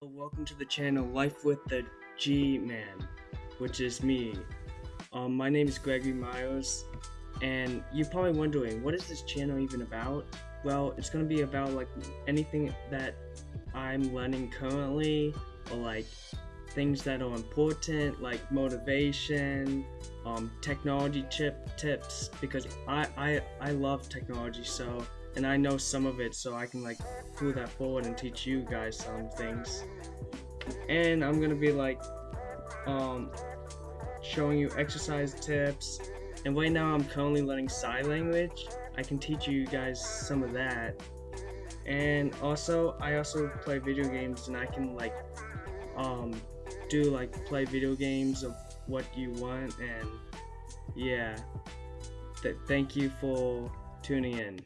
Welcome to the channel Life with the G-Man, which is me. Um, my name is Gregory Miles, and you're probably wondering, what is this channel even about? Well, it's gonna be about like anything that I'm learning currently, or like things that are important, like motivation, um, technology chip tips, because I, I I love technology, so and I know some of it, so I can like pull that forward and teach you guys some things. And I'm gonna be like, um, showing you exercise tips. And right now I'm currently learning sign language. I can teach you guys some of that. And also, I also play video games, and I can like, um, do like play video games of what you want, and yeah. Th- thank you for tuning in.